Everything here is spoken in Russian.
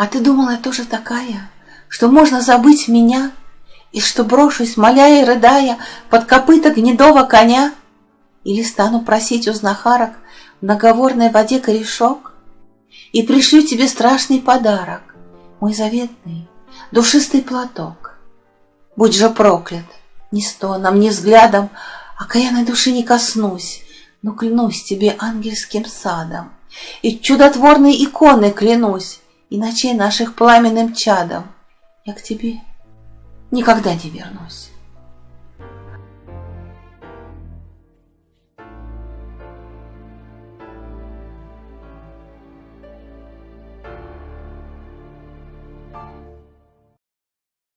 А ты думала, я тоже такая, что можно забыть меня, И что брошусь, моля и рыдая, под копыта гнедого коня? Или стану просить у знахарок в наговорной воде корешок? И пришлю тебе страшный подарок, мой заветный, душистый платок. Будь же проклят, ни стоном, ни взглядом, окаянной души не коснусь, но клянусь тебе ангельским садом, и чудотворной иконой клянусь, и ночей наших пламенным чадом. Я к тебе никогда не вернусь.